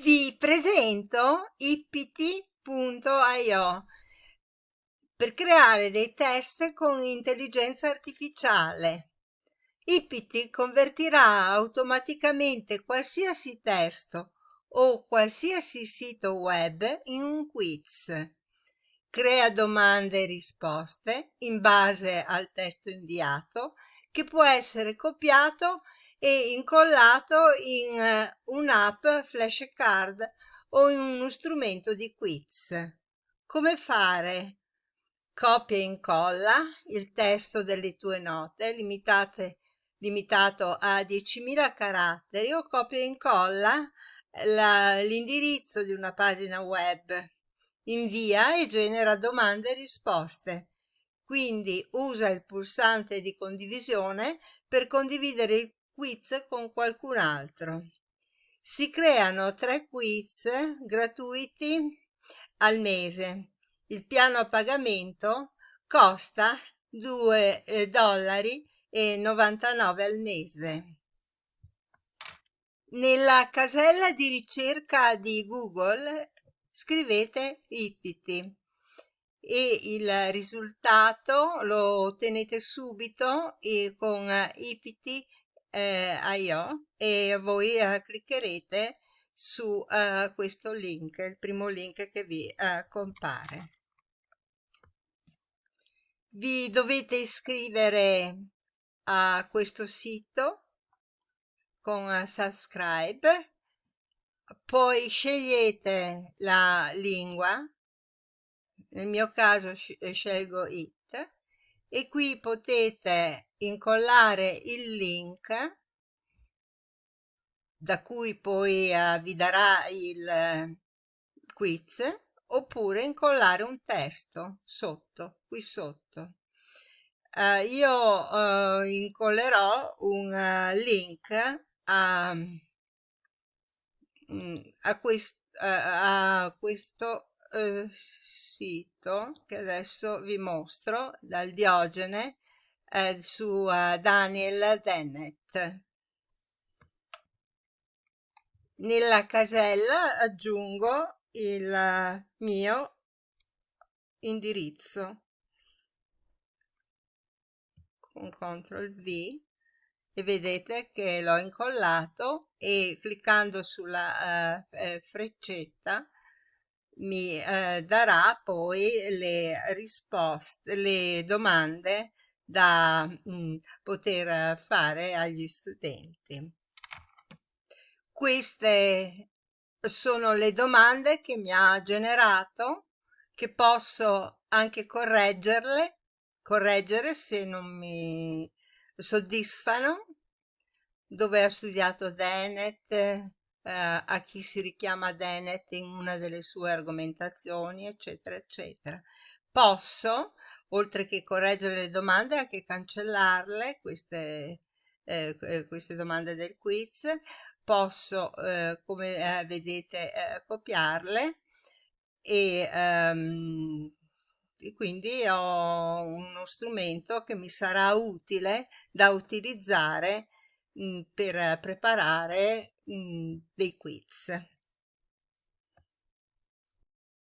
Vi presento ipiti.io per creare dei test con intelligenza artificiale. Ipiti convertirà automaticamente qualsiasi testo o qualsiasi sito web in un quiz. Crea domande e risposte in base al testo inviato che può essere copiato e incollato in eh, un'app flashcard o in uno strumento di quiz. Come fare? Copia e incolla il testo delle tue note limitate, limitato a 10.000 caratteri o copia e incolla l'indirizzo di una pagina web. Invia e genera domande e risposte. Quindi usa il pulsante di condivisione per condividere il quiz con qualcun altro. Si creano tre quiz gratuiti al mese. Il piano a pagamento costa 2 eh, dollari 99 al mese. Nella casella di ricerca di Google scrivete Ipiti e il risultato lo ottenete subito con Ipiti eh, IO e voi eh, cliccherete su eh, questo link, il primo link che vi eh, compare. Vi dovete iscrivere a questo sito con uh, subscribe, poi scegliete la lingua, nel mio caso scelgo it, e qui potete incollare il link da cui poi uh, vi darà il uh, quiz oppure incollare un testo sotto, qui sotto. Uh, io incollerò un link a, mm, a, quest, a questo sito che adesso vi mostro dal Diogene eh, su Daniel Dennett. Nella casella aggiungo il mio indirizzo con CTRL V e vedete che l'ho incollato e cliccando sulla uh, eh, freccetta mi eh, darà poi le risposte, le domande da mh, mm, poter fare agli studenti. Queste sono le domande che mi ha generato, che posso anche correggerle, correggere se non mi soddisfano, dove ha studiato Dennett, eh, a chi si richiama Dennett in una delle sue argomentazioni, eccetera, eccetera. Posso oltre che correggere le domande anche cancellarle queste, eh, eh, queste domande del quiz posso eh, come eh, vedete eh, copiarle e, um, e quindi ho uno strumento che mi sarà utile da utilizzare mh, per preparare mh, dei quiz